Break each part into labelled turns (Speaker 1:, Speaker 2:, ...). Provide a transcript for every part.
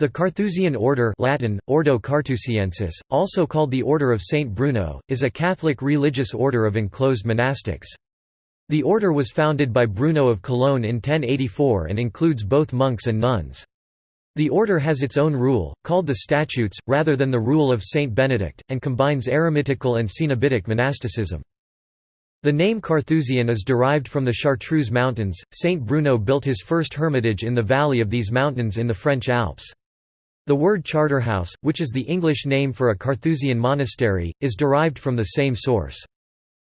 Speaker 1: The Carthusian order Latin, Ordo Carthusiensis, also called the Order of Saint Bruno, is a Catholic religious order of enclosed monastics. The order was founded by Bruno of Cologne in 1084 and includes both monks and nuns. The order has its own rule, called the Statutes, rather than the rule of Saint Benedict, and combines eremitical and cenobitic monasticism. The name Carthusian is derived from the Chartreuse Mountains. Saint Bruno built his first hermitage in the valley of these mountains in the French Alps. The word charterhouse, which is the English name for a Carthusian monastery, is derived from the same source.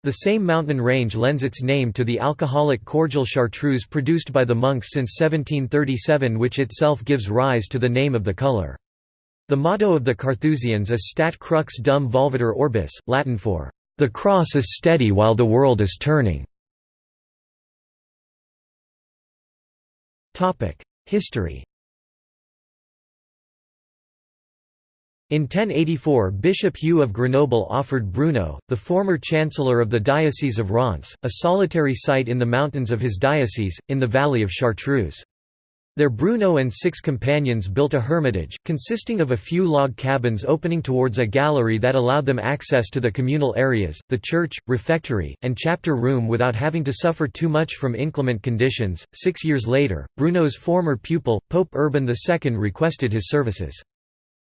Speaker 1: The same mountain range lends its name to the alcoholic cordial chartreuse produced by the monks since 1737 which itself gives rise to the name of the colour. The motto of the Carthusians is Stat crux dum volvitur orbis, Latin for, "...the cross is steady while the world is turning". History In 1084 Bishop Hugh of Grenoble offered Bruno, the former chancellor of the Diocese of Reims, a solitary site in the mountains of his diocese, in the valley of Chartreuse. There Bruno and six companions built a hermitage, consisting of a few log cabins opening towards a gallery that allowed them access to the communal areas, the church, refectory, and chapter room without having to suffer too much from inclement conditions. Six years later, Bruno's former pupil, Pope Urban II requested his services.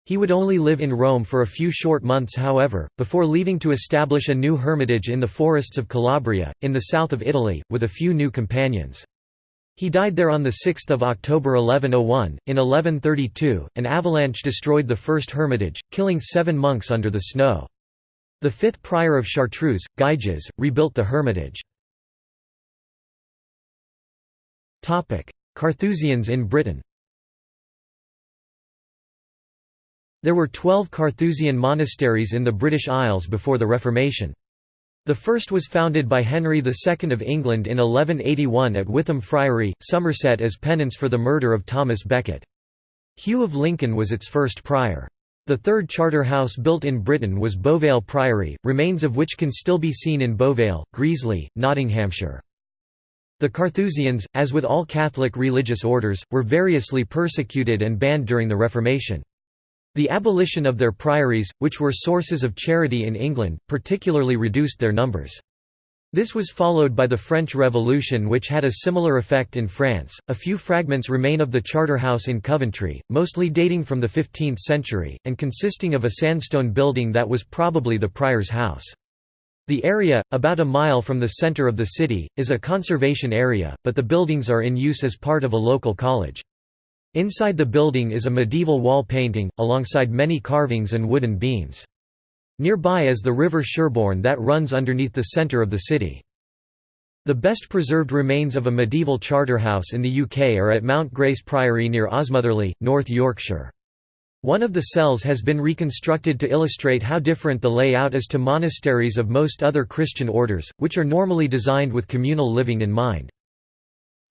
Speaker 1: He would only live in Rome for a few short months however, before leaving to establish a new hermitage in the forests of Calabria, in the south of Italy, with a few new companions. He died there on 6 October 1101. In 1132, an avalanche destroyed the first hermitage, killing seven monks under the snow. The fifth prior of Chartreuse, Gyges, rebuilt the hermitage. Carthusians in Britain There were twelve Carthusian monasteries in the British Isles before the Reformation. The first was founded by Henry II of England in 1181 at Witham Friary, Somerset as penance for the murder of Thomas Becket. Hugh of Lincoln was its first prior. The third charter house built in Britain was Beauvale Priory, remains of which can still be seen in Beauvale, Greasley, Nottinghamshire. The Carthusians, as with all Catholic religious orders, were variously persecuted and banned during the Reformation. The abolition of their priories, which were sources of charity in England, particularly reduced their numbers. This was followed by the French Revolution which had a similar effect in France. A few fragments remain of the Charter House in Coventry, mostly dating from the 15th century, and consisting of a sandstone building that was probably the prior's house. The area, about a mile from the centre of the city, is a conservation area, but the buildings are in use as part of a local college. Inside the building is a medieval wall painting, alongside many carvings and wooden beams. Nearby is the River Sherborne that runs underneath the centre of the city. The best preserved remains of a medieval charterhouse in the UK are at Mount Grace Priory near Osmotherley, North Yorkshire. One of the cells has been reconstructed to illustrate how different the layout is to monasteries of most other Christian orders, which are normally designed with communal living in mind.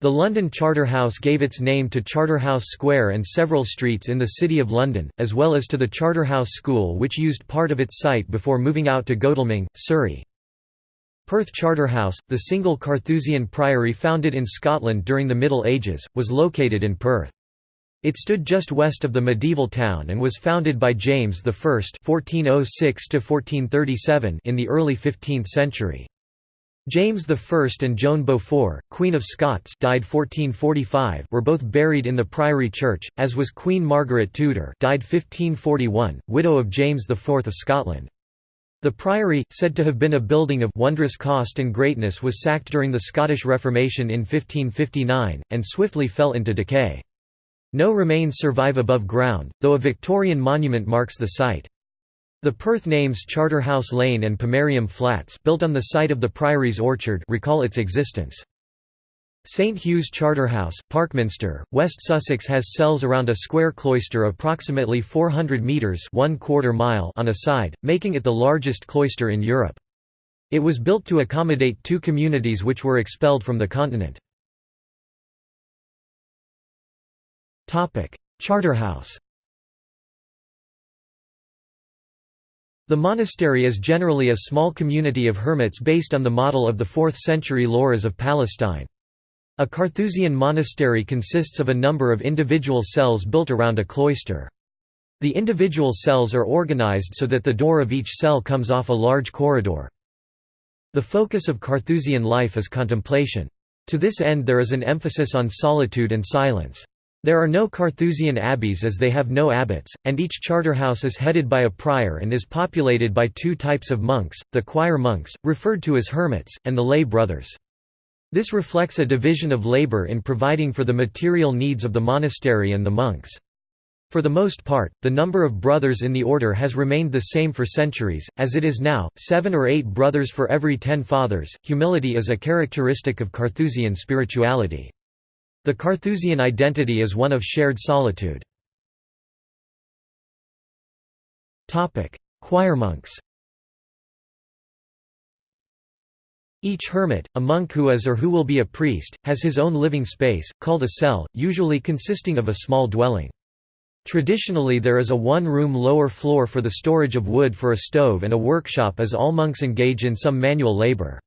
Speaker 1: The London Charterhouse gave its name to Charterhouse Square and several streets in the City of London, as well as to the Charterhouse School which used part of its site before moving out to Godalming, Surrey. Perth Charterhouse, the single Carthusian priory founded in Scotland during the Middle Ages, was located in Perth. It stood just west of the medieval town and was founded by James I (1406–1437) in the early 15th century. James I and Joan Beaufort, Queen of Scots died 1445 were both buried in the Priory Church, as was Queen Margaret Tudor died 1541, widow of James IV of Scotland. The priory, said to have been a building of wondrous cost and greatness was sacked during the Scottish Reformation in 1559, and swiftly fell into decay. No remains survive above ground, though a Victorian monument marks the site. The Perth names Charterhouse Lane and Pomerium Flats built on the site of the Priory's orchard recall its existence. St Hugh's Charterhouse, Parkminster, West Sussex has cells around a square cloister approximately 400 metres one quarter mile on a side, making it the largest cloister in Europe. It was built to accommodate two communities which were expelled from the continent. Charterhouse The monastery is generally a small community of hermits based on the model of the 4th century lauras of Palestine. A Carthusian monastery consists of a number of individual cells built around a cloister. The individual cells are organized so that the door of each cell comes off a large corridor. The focus of Carthusian life is contemplation. To this end there is an emphasis on solitude and silence. There are no Carthusian abbeys as they have no abbots, and each charterhouse is headed by a prior and is populated by two types of monks, the choir monks, referred to as hermits, and the lay brothers. This reflects a division of labor in providing for the material needs of the monastery and the monks. For the most part, the number of brothers in the order has remained the same for centuries, as it is now, seven or eight brothers for every ten fathers. Humility is a characteristic of Carthusian spirituality. The Carthusian identity is one of shared solitude. Choir monks Each hermit, a monk who is or who will be a priest, has his own living space, called a cell, usually consisting of a small dwelling. Traditionally there is a one-room lower floor for the storage of wood for a stove and a workshop as all monks engage in some manual labor.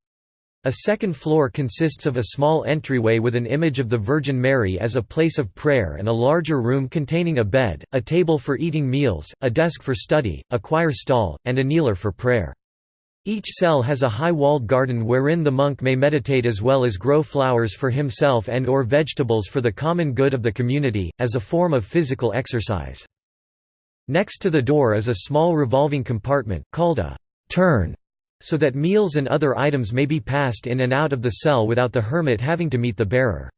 Speaker 1: A second floor consists of a small entryway with an image of the Virgin Mary as a place of prayer and a larger room containing a bed, a table for eating meals, a desk for study, a choir stall, and a kneeler for prayer. Each cell has a high-walled garden wherein the monk may meditate as well as grow flowers for himself and or vegetables for the common good of the community, as a form of physical exercise. Next to the door is a small revolving compartment, called a «turn», so that meals and other items may be passed in and out of the cell without the hermit having to meet the bearer.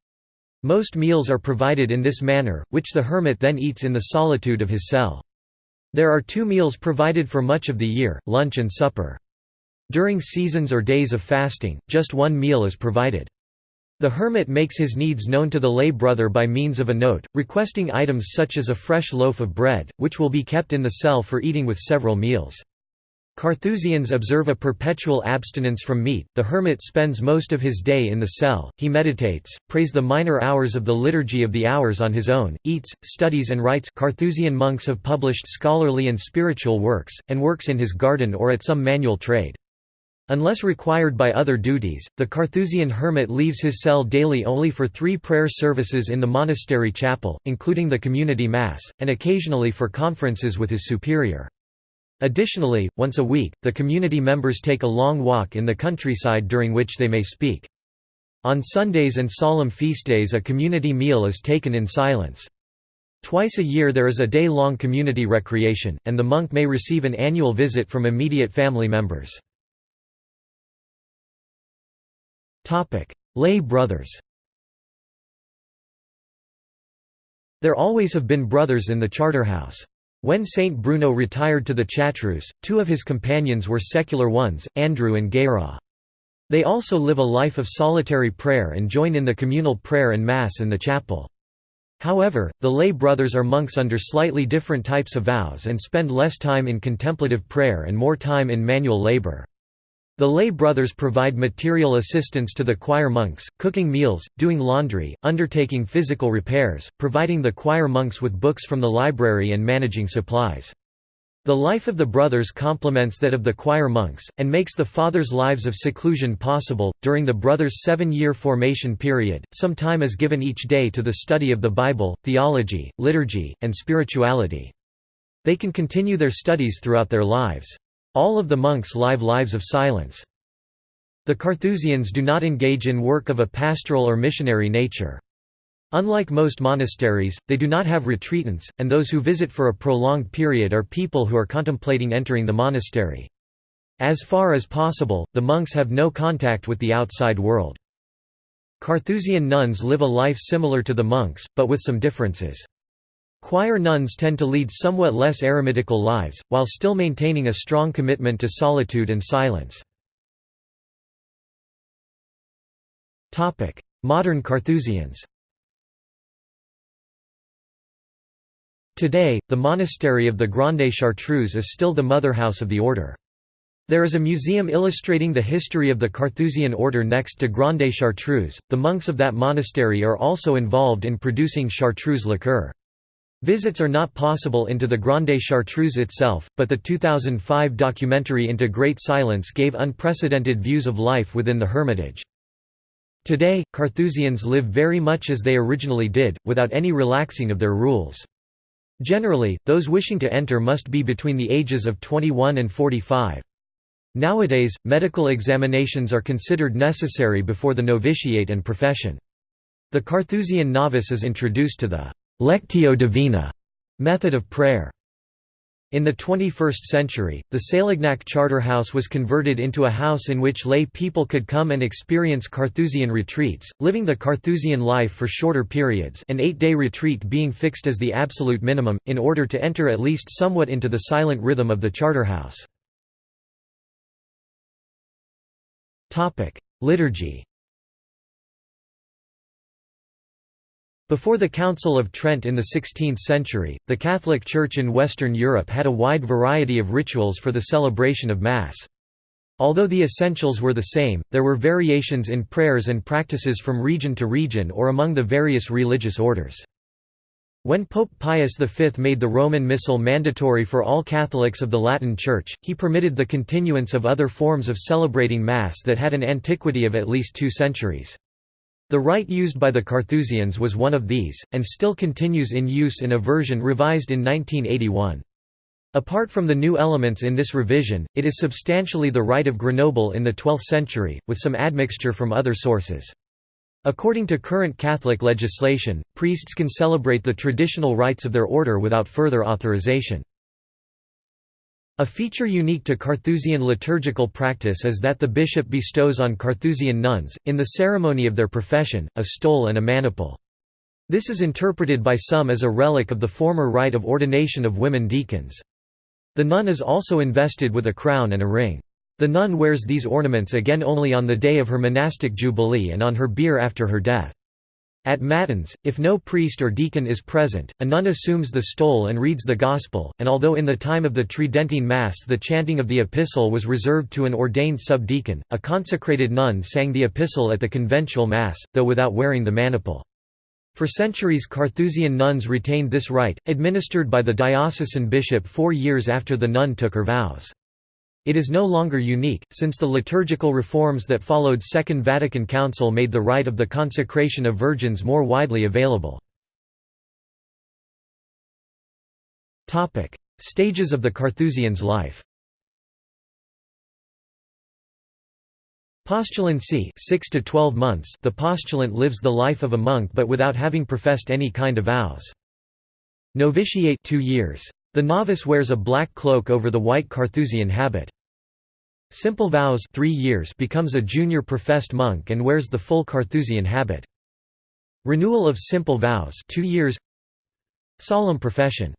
Speaker 1: Most meals are provided in this manner, which the hermit then eats in the solitude of his cell. There are two meals provided for much of the year, lunch and supper. During seasons or days of fasting, just one meal is provided. The hermit makes his needs known to the lay brother by means of a note, requesting items such as a fresh loaf of bread, which will be kept in the cell for eating with several meals. Carthusians observe a perpetual abstinence from meat. The hermit spends most of his day in the cell, he meditates, prays the minor hours of the Liturgy of the Hours on his own, eats, studies, and writes. Carthusian monks have published scholarly and spiritual works, and works in his garden or at some manual trade. Unless required by other duties, the Carthusian hermit leaves his cell daily only for three prayer services in the monastery chapel, including the community mass, and occasionally for conferences with his superior. Additionally, once a week, the community members take a long walk in the countryside during which they may speak. On Sundays and solemn feast days a community meal is taken in silence. Twice a year there is a day-long community recreation, and the monk may receive an annual visit from immediate family members. Lay brothers There always have been brothers in the Charterhouse. When Saint Bruno retired to the Chartreuse, two of his companions were secular ones, Andrew and Guérin. They also live a life of solitary prayer and join in the communal prayer and Mass in the chapel. However, the lay brothers are monks under slightly different types of vows and spend less time in contemplative prayer and more time in manual labor. The lay brothers provide material assistance to the choir monks, cooking meals, doing laundry, undertaking physical repairs, providing the choir monks with books from the library and managing supplies. The life of the brothers complements that of the choir monks, and makes the fathers' lives of seclusion possible. During the brothers' seven year formation period, some time is given each day to the study of the Bible, theology, liturgy, and spirituality. They can continue their studies throughout their lives. All of the monks live lives of silence. The Carthusians do not engage in work of a pastoral or missionary nature. Unlike most monasteries, they do not have retreatants, and those who visit for a prolonged period are people who are contemplating entering the monastery. As far as possible, the monks have no contact with the outside world. Carthusian nuns live a life similar to the monks, but with some differences. Choir nuns tend to lead somewhat less eremitical lives, while still maintaining a strong commitment to solitude and silence. Modern Carthusians Today, the monastery of the Grande Chartreuse is still the motherhouse of the order. There is a museum illustrating the history of the Carthusian order next to Grande Chartreuse. The monks of that monastery are also involved in producing chartreuse liqueur. Visits are not possible into the Grande Chartreuse itself, but the 2005 documentary Into Great Silence gave unprecedented views of life within the Hermitage. Today, Carthusians live very much as they originally did, without any relaxing of their rules. Generally, those wishing to enter must be between the ages of 21 and 45. Nowadays, medical examinations are considered necessary before the novitiate and profession. The Carthusian novice is introduced to the «lectio divina» method of prayer. In the 21st century, the Sélignac Charterhouse was converted into a house in which lay people could come and experience Carthusian retreats, living the Carthusian life for shorter periods an eight-day retreat being fixed as the absolute minimum, in order to enter at least somewhat into the silent rhythm of the Charterhouse. Liturgy Before the Council of Trent in the 16th century, the Catholic Church in Western Europe had a wide variety of rituals for the celebration of Mass. Although the essentials were the same, there were variations in prayers and practices from region to region or among the various religious orders. When Pope Pius V made the Roman Missal mandatory for all Catholics of the Latin Church, he permitted the continuance of other forms of celebrating Mass that had an antiquity of at least two centuries. The rite used by the Carthusians was one of these, and still continues in use in a version revised in 1981. Apart from the new elements in this revision, it is substantially the rite of Grenoble in the 12th century, with some admixture from other sources. According to current Catholic legislation, priests can celebrate the traditional rites of their order without further authorization. A feature unique to Carthusian liturgical practice is that the bishop bestows on Carthusian nuns, in the ceremony of their profession, a stole and a maniple. This is interpreted by some as a relic of the former rite of ordination of women deacons. The nun is also invested with a crown and a ring. The nun wears these ornaments again only on the day of her monastic jubilee and on her bier after her death. At Matins, if no priest or deacon is present, a nun assumes the stole and reads the Gospel, and although in the time of the Tridentine Mass the chanting of the Epistle was reserved to an ordained subdeacon, a consecrated nun sang the Epistle at the conventual Mass, though without wearing the maniple. For centuries Carthusian nuns retained this rite, administered by the diocesan bishop four years after the nun took her vows. It is no longer unique, since the liturgical reforms that followed Second Vatican Council made the rite of the consecration of virgins more widely available. Stages of the Carthusians' life Postulancy 6 to 12 months The postulant lives the life of a monk but without having professed any kind of vows. Novitiate 2 years. The novice wears a black cloak over the white Carthusian habit. Simple vows three years becomes a junior professed monk and wears the full Carthusian habit. Renewal of simple vows two years Solemn profession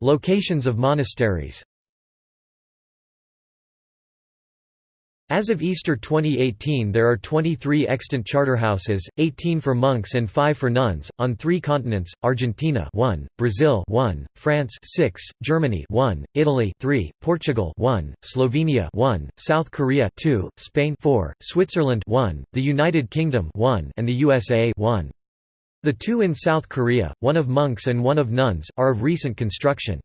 Speaker 1: Locations of monasteries As of Easter 2018 there are 23 extant charterhouses, 18 for monks and 5 for nuns, on three continents, Argentina 1, Brazil 1, France 6, Germany 1, Italy 3, Portugal 1, Slovenia 1, South Korea 2, Spain 4, Switzerland 1, the United Kingdom 1, and the USA 1. The two in South Korea, one of monks and one of nuns, are of recent construction.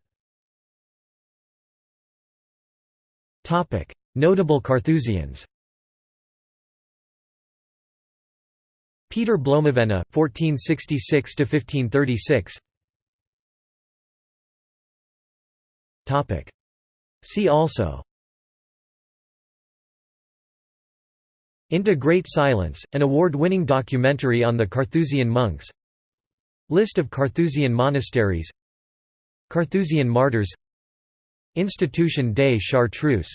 Speaker 1: Notable Carthusians. Peter Bloemevenne, 1466–1536 See also. Into Great Silence, an award-winning documentary on the Carthusian monks. List of Carthusian monasteries. Carthusian martyrs. Institution des Chartreuse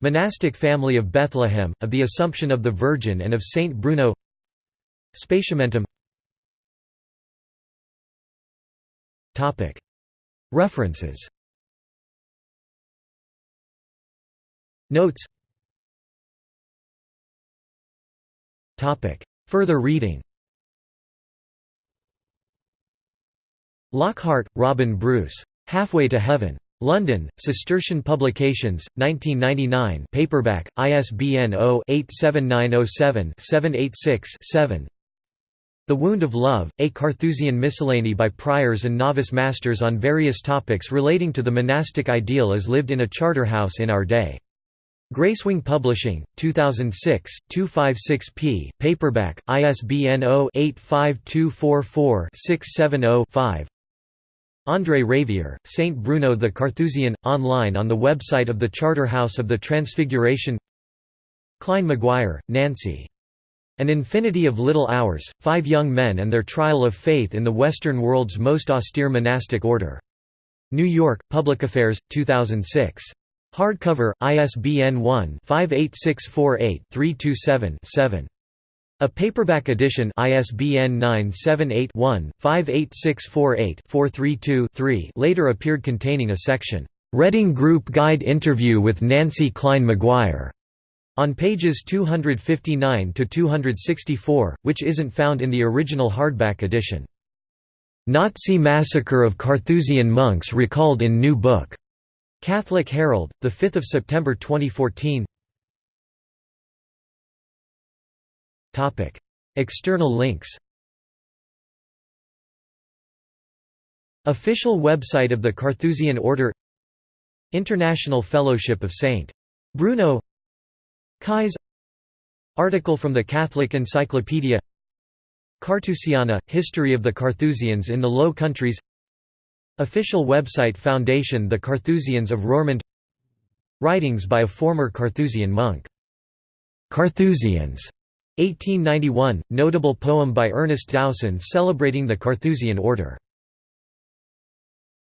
Speaker 1: Monastic family of Bethlehem, of the Assumption of the Virgin and of Saint Bruno. Spatiamentum. References. Notes. Further reading. Lockhart, Robin Bruce. Halfway to Heaven. London, Cistercian Publications, 1999 paperback, ISBN 0-87907-786-7 The Wound of Love, a Carthusian miscellany by priors and novice masters on various topics relating to the monastic ideal as lived in a charterhouse in our day. Gracewing Publishing, 2006, 256p, paperback, ISBN 0-85244-670-5 André Ravier, Saint Bruno the Carthusian, online on the website of the Charterhouse of the Transfiguration Klein Maguire, Nancy. An Infinity of Little Hours, Five Young Men and Their Trial of Faith in the Western World's Most Austere Monastic Order. New York, Public Affairs, 2006. Hardcover, ISBN 1-58648-327-7. A paperback edition ISBN 978-1-58648-432-3 later appeared containing a section, "'Reading Group Guide Interview with Nancy Klein Maguire' on pages 259–264, which isn't found in the original hardback edition. Nazi Massacre of Carthusian Monks recalled in New Book. Catholic Herald, 5 September 2014 External links Official website of the Carthusian Order International Fellowship of St. Bruno Kais Article from the Catholic Encyclopedia Carthusiana – History of the Carthusians in the Low Countries Official website Foundation The Carthusians of Roermond Writings by a former Carthusian monk. Carthusians 1891, notable poem by Ernest Dowson celebrating the Carthusian order.